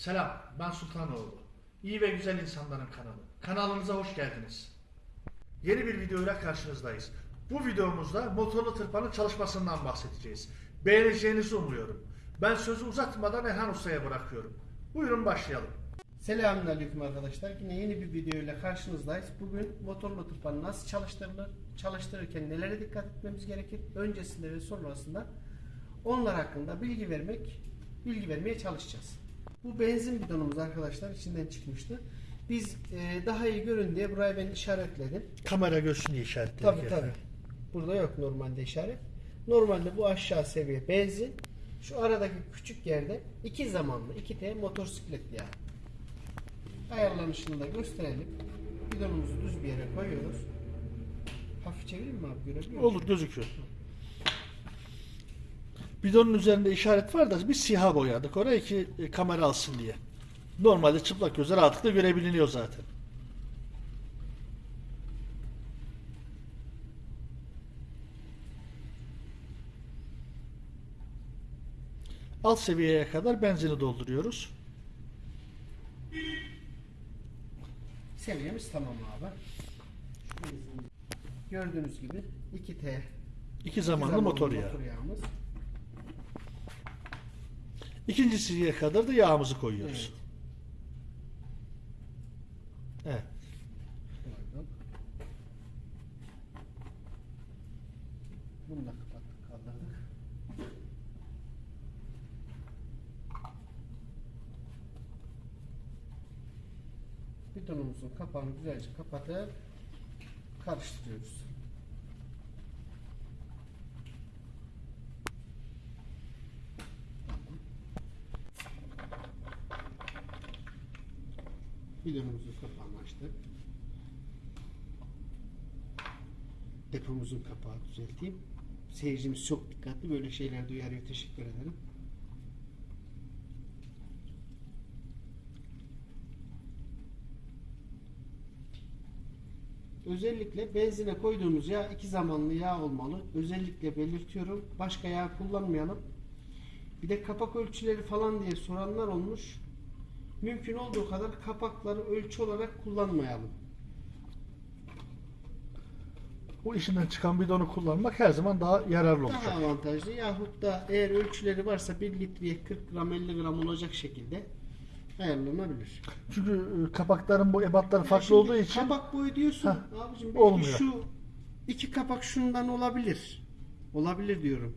Selam, ben Sultanoğlu. İyi ve güzel insanların kanalı. Kanalımıza hoş geldiniz. Yeni bir videoyla karşınızdayız. Bu videomuzda motorlu tırpanın çalışmasından bahsedeceğiz. Beğeneceğinizi umuyorum. Ben sözü uzatmadan Erhan Usta'ya bırakıyorum. Buyurun başlayalım. Selamünaleyküm arkadaşlar. Yine yeni bir video ile karşınızdayız. Bugün motorlu tırpan nasıl çalıştırılır, çalıştırırken nelere dikkat etmemiz gerekir, öncesinde ve sonrasında onlar hakkında bilgi vermek, bilgi vermeye çalışacağız. Bu benzin bidonumuz arkadaşlar içinden çıkmıştı. Biz e, daha iyi görün diye buraya ben işaretledim. Kamera görsün diye işaretledik. Tabi tabi. Burada yok normalde işaret. Normalde bu aşağı seviye benzin. Şu aradaki küçük yerde iki zamanlı, iki T motosiklet yağı. Ayarlanışını da gösterelim. Bidonumuzu düz bir yere koyuyoruz. Hafif çevireyim mi abi görebiliyor musun? Olur gözüküyor. Bidonun üzerinde işaret var da biz siyah boyadık orayı ki e, kamera alsın diye. Normalde çıplak gözle rahatlıkla görebiliniyor zaten. Alt seviyeye kadar benzini dolduruyoruz. Seviyemiz tamam abi. Gördüğünüz gibi 2T İki zamanlı motor yağı. motor yağımız. İkinci seviyeye kadar da yağımızı koyuyoruz. Evet. Koyduk. Bunu da kapattık kaldırdık. Bidonumuzun kapağını güzelce kapatıp karıştırıyoruz. Bidonumuzun kapağını açtık. Depomuzun kapağı düzelteyim. Seyircimiz çok dikkatli böyle şeyler duyarıyor. Teşekkür ederim. Özellikle benzine koyduğumuz yağ iki zamanlı yağ olmalı. Özellikle belirtiyorum. Başka yağ kullanmayalım. Bir de kapak ölçüleri falan diye soranlar olmuş. Mümkün olduğu kadar kapakları ölçü olarak kullanmayalım. Bu işinden çıkan bidonu kullanmak her zaman daha yararlı olacak. Daha avantajlı yahut da eğer ölçüleri varsa 1 litreye 40 gram 50 gram olacak şekilde ayarlanabilir. Çünkü e, kapakların bu ebatları farklı Şimdi olduğu için kapak boyu diyorsun. Heh, Abicim belki olmuyor. şu iki kapak şundan olabilir. Olabilir diyorum.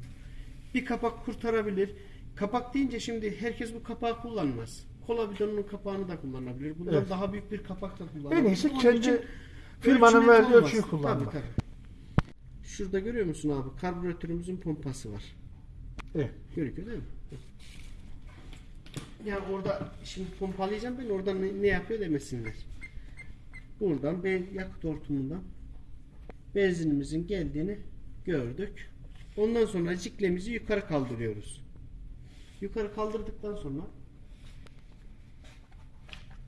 Bir kapak kurtarabilir. Kapak deyince şimdi herkes bu kapağı kullanmaz. Kola bidonunun kapağını da kullanabilir. Bundan Evet. daha büyük bir kapak da kullanabilir. en iyisi Onun kendi için firmanın ölçü net verdiği olmaz. ölçüyü kullanmak. Tabii. Şurada görüyor musun abi? Karbüratörümüzün pompası var. Evet. Görüküyor değil mi? Ya orada şimdi pompalayacağım ben oradan ne, ne yapıyor demesinler. Buradan ben yakıt hortumundan benzinimizin geldiğini gördük. Ondan sonra ciklemizi yukarı kaldırıyoruz. Yukarı kaldırdıktan sonra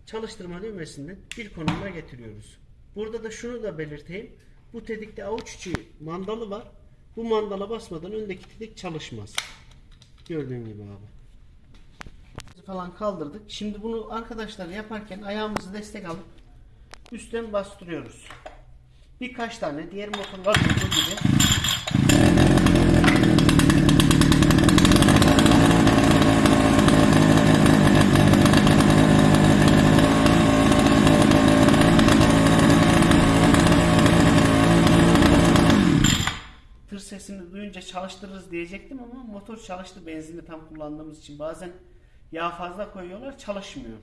çalıştırma düğmesinden bir konumuna getiriyoruz. Burada da şunu da belirteyim. Bu tedikte avuç içi mandalı var. Bu mandala basmadan öndeki tedik çalışmaz. Gördüğün gibi abi. Falan kaldırdık. Şimdi bunu arkadaşlar yaparken ayağımızı destek alıp üstten bastırıyoruz. Birkaç tane diğer motorlar gibi sesini duyunca çalıştırırız diyecektim ama motor çalıştı benzini tam kullandığımız için. Bazen yağ fazla koyuyorlar çalışmıyor.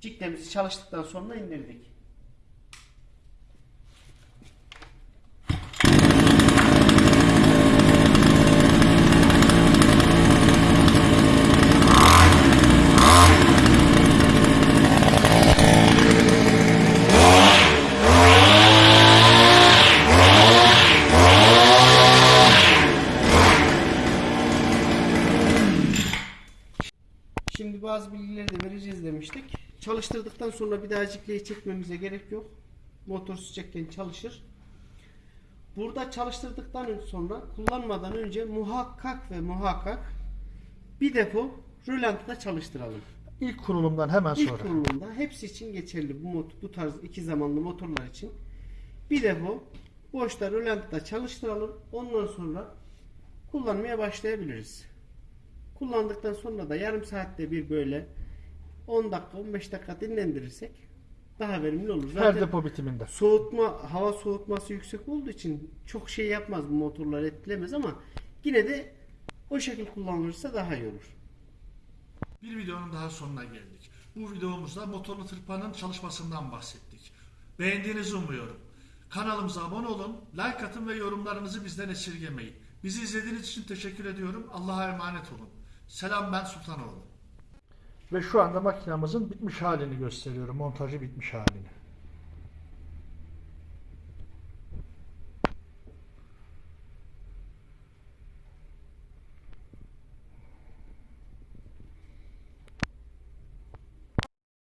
Ciklemizi çalıştıktan sonra indirdik. Şimdi bazı bilgileri de vereceğiz demiştik. Çalıştırdıktan sonra bir daha cikleyi çekmemize gerek yok. Motor sıcakken çalışır. Burada çalıştırdıktan sonra kullanmadan önce muhakkak ve muhakkak bir depo rölantıda çalıştıralım. İlk kurulumdan hemen İlk sonra. kurulumda hepsi için geçerli bu mot bu tarz iki zamanlı motorlar için. Bir de bu boşta rölantıda çalıştıralım. Ondan sonra kullanmaya başlayabiliriz. Kullandıktan sonra da yarım saatte bir böyle 10 dakika 15 dakika dinlendirirsek daha verimli olur. Her Zaten depo bitiminde. soğutma hava soğutması yüksek olduğu için çok şey yapmaz bu motorlar etkilemez ama yine de o şekilde kullanılırsa daha iyi olur. Bir videonun daha sonuna geldik. Bu videomuzda motorlu tırpanın çalışmasından bahsettik. Beğendiğinizi umuyorum. Kanalımıza abone olun, like atın ve yorumlarınızı bizden esirgemeyin. Bizi izlediğiniz için teşekkür ediyorum. Allah'a emanet olun. Selam ben Sultanoğlu. Ve şu anda makinamızın bitmiş halini gösteriyorum. Montajı bitmiş halini.